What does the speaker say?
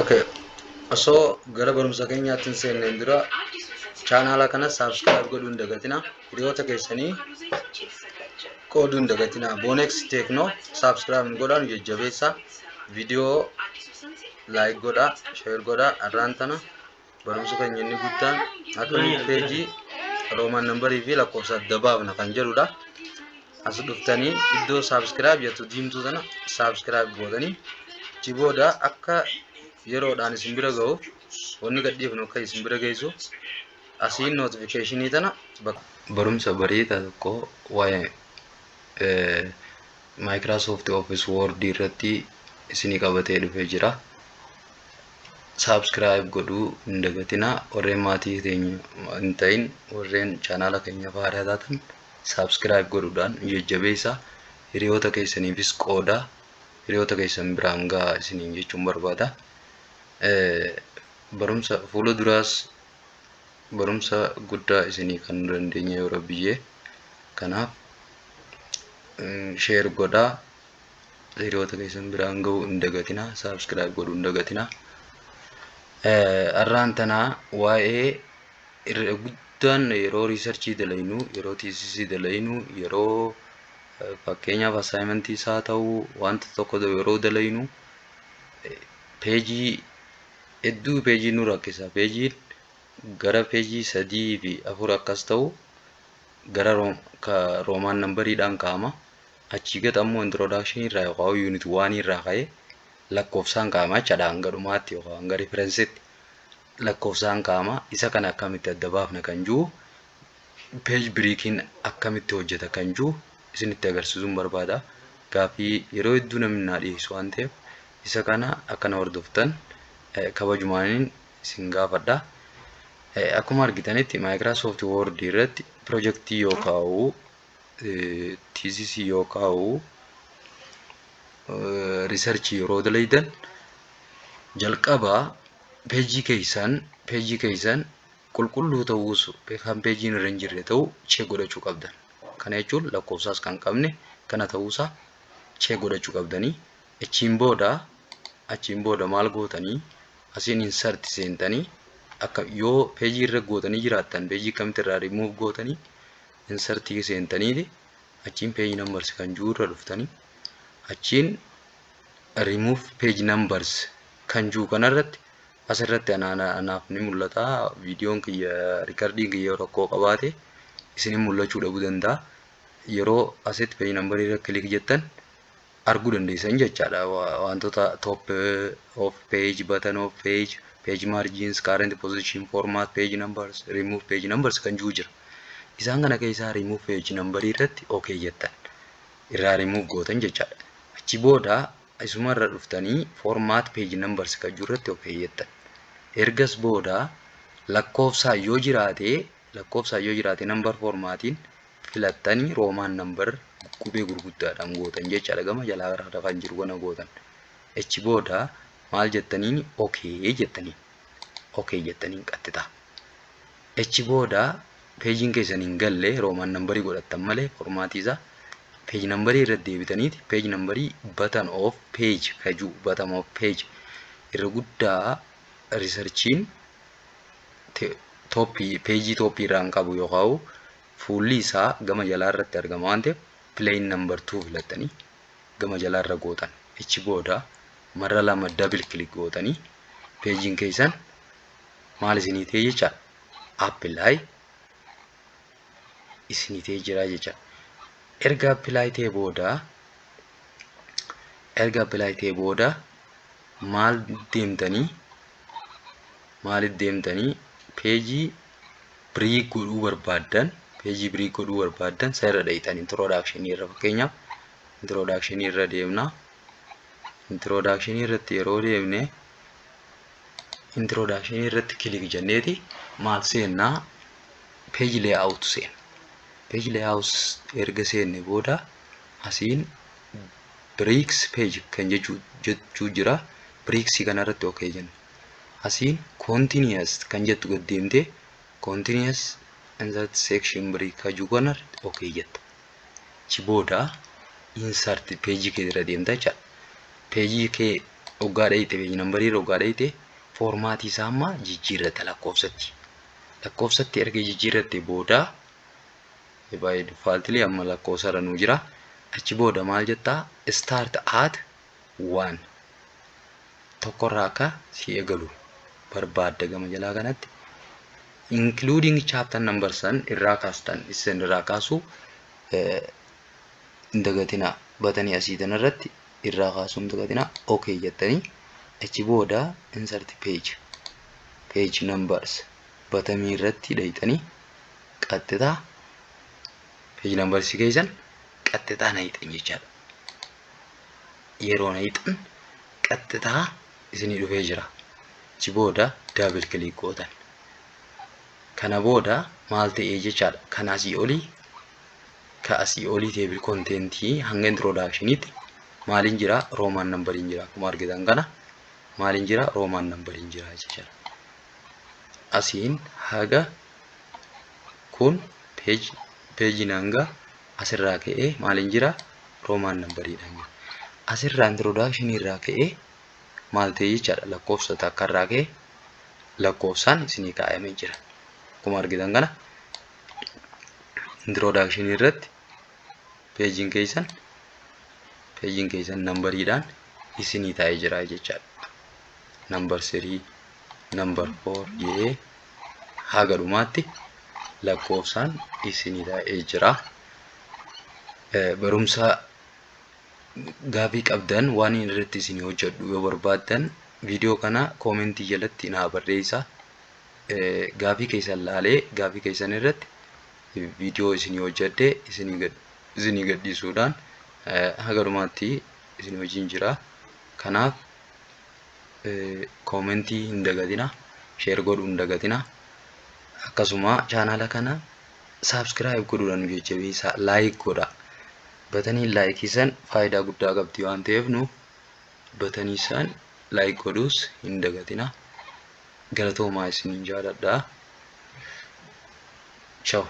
Okay. Osoo gara barumsa keenyaatti hin seenneen dura chaanaala kana saabskiraayib godhuu hin dagatina. Hiriyoota keessanii qooduu hin dagatina. Bonex Tekno saabskiraayib hin godhan jajjabeessa. Viidiyoo laayik godha, sheer godha. Irraan tana barumsa keenya inni guddaan akka peejii roomaan nambarii fi lakkoofsa adda baafna kan jedhudha. As dhuftanii iddoo saabskiraayib jettu diimtuu sana saabskiraayib gootanii achi booda akka yeroodhaan isin bira ga'uuf wanni gadhiifnu akka isin bira geessu asiin nootifikeeshinii tana barumsa bareedaa tokko waa'ee Microsoft Office Word irratti isinii qabatee dhufee jira. Subscribe godhuu hin dagatinaa warreen maatii keenya hin ta'in warreen chaanaala keenya faayidaa taatan subscribe godhuudhaan jajjabeessaa hiriyoota keessaniifis qoodaa hiriyoota keessan biraan gahaa isiniin jechuun barbaada. barumsa fuula duraas barumsa guddaa isinii kan dandeenye yeroo biyyee kanaaf sheer godhaa. Hiriyoota keessan biraan ga'uu hin dagatinaa. Saabskiraayib godhuu hin dagatinaa. Arraan tanaa waa'ee guddaan yeroo riisarchii dalaynu yeroo tiisisii dalaynu yeroo fakkeenyaaf assaayimentii isaa ta'uu wanta tokko yeroo dalaynu peejii hedduu peejii nu rakkisa. Peejiin gara peejii sadii fi afur akkas ta'u gara roomaan nambariidhaan kaa'ama. Achii gad ammoo introdakshinii irraa yookaan yuunit waan irraa ka'ee lakkoofsaan kaa'ama jechaadha hanga dhumaatti yookaan hanga riferensitti lakkoofsaan kaa'ama. Isa kana akkamitti adda baafna kan jiru peej biriikiin akkamitti hojjeta kan jiru isinitti agarsiisuun barbaada. Gaaffii yeroo hedduu namni naa dhiyeessu waan ta'eef isa kana akkana hordoftan kabajumaaniin isin gaafadha. Akkuma argitanitti Microsoft Word irratti pirojektii yoo kaa'u, tiisisii yoo kaa'u, riisarchii yeroo dalaydan jalqabaa peejii keessan peejii keessan qulqulluu ta'uus kan peejiin irra hin jirre ta'u chee godhachuu qabdan. Kana jechuun lakkoofsaas kan qabne kana ta'uusaa chee godhachuu qabdanii achiin booda achiin booda maal gootanii asiin insert seentanii akka yoo peejii irra gootanii jiraattan peejii kamitti irraa remove gootanii insertii seentanii achiin peejii numbers kan jiru irra dhuftanii achiin remove page numbers kan jiru kanarratti asirratti anaaf ni mul'ata. Viidiyoon kiyya riikardiin kiyya rakkoo qabaate isinin mul'achuu dhabuu danda'a. Yeroo asitti peejii nambarii irra kilik jettan arguu dandeessan jechaadha. Wantoota top of page button of page page margins current position format page numbers remove page numbers kan jiru jira. Isaan kana keessaa remove page number irratti okay jettan. Irraa remove gootan jechaadha. Achi booda isuma irra dhuftanii format page numbers kan jiru irratti okay jettan ergas booda lakkoofsaa yoo jiraate lakkoofsaa yoo jiraate number formaatiin filattanii roomaan number qubee gurguddaadhaan gootan jechaadha gama jalaa rafan jiru kana gootan. Achi booda maal jettaniin? Okee jettaniin. Okee jettaniin qaxxita achi booda peejiin keessan hin galle roomaan nambarii godhattan malee formaatii isaa peej nambarii irra deebitaniiti. Peej nambarii batan of peej kajuu batan of peej irra guddaa riisarchiin peejii tooppii irraan qabu yookaan fuulli isaa gama jalaa irratti argama waan ta'eef plain number 2 filattanii gama jalaa irra gootan achi booda marra lama double click gootanii peejiin keessan maal isinii ta'e jecha apply isinii ta'e jira jecha erga apply ta'e booda erga apply ta'e booda maal deemtanii maaliif deemtanii peejii birii godhuu barbaaddan peejii birii godhuu barbaaddan isa irra dhahitan introdakshinii irra. Fakkeenyaaf introdakshinii irra deemna introdakshinii irratti yeroo deemne introdakshinii irratti kilik jenneeti maal seennaa peeji lee'aawut seena peeji lee'aawut erga seenne booda asiin biriiks peeji kan jechuu jira. Biriiksii kanarratti okee jenna asiin continuous kan jettu gad deemtee continuous insert section break kajuu kana okay jetta achi booda insert peejii kee irra deemta jechaadha peejii kee hoggaa dhayite peejii nambarii hoggaa dhayite foormaatii isaa amma jijjiirrata lakkoofsatti. Lakkoofsatti erga jijjiirratte booda baay'ee difaaltilii amma lakkoofsarra nuu jira. Achi booda maal jettaa start at one. Tokkorraa akka si eegalu barbaadda gama jalaa kanatti. including chapter number san irraa kaastan isin irraa kaasu hin dagatina batanii asii irratti irraa kaasuu hin dagatina okay jettanii achi booda insert page page numbers batamii irratti dhayitanii qaxxitaa page numbers keessan qaxxitaa na hixan jechaadha. Yeroo na hixan qaxxitaa isinii dhufee jira. Achi booda double click gootan. kana booda maal ta'ee jechaadha? Kan asii olii ka asii olii teebil konteentii hanga introdaakshiniitti maaliin jira? Roomaan nambariin jira. Akkuma argitan kana maaliin jira? Roomaan nambariin jira jechaadha. Asiin haga kun peejiin hanga asirraa ka'ee maaliin jira? Roomaan nambariidhaan jira. Asirraa introdakshinii irraa ka'ee maal ta'e jechaadha lakkoofsa takka irraa ka'ee lakkoofsaan isinii kaa'amee jira. akkuma argitan kana introdakshinii irratti peejiin keessan peejiin keessan nambariidhaan isinii taa'ee jira jechaadha. Nambar sirii, nambar foor jedhee haga dhumaatti lakkoofsaan isinii taa'ee jira. Barumsa gaafii qabdan waan irratti isinii hojjedhu yoo barbaaddan viidiyoo kana koomentii jalatti naa barreessaa. gaafii keessan laalee gaafii keessan irratti viidiyoo isinii hojjedhee isinii gadhiisuudhaan haga dhumaatti isinii wajjin jira. Kanaaf koomentii hin dagatina, sheer godhuu hin dagatina. Akkasuma chaanala kana saabskiraayib godhuudhaan nu jajjabeessaa laayik godha. Batanii laayikii san faayidaa guddaa qabdi waan ta'eef nu batanii san laayik godhuus hin dagatina. galatoomaa isiniin jaaladha. Ciao.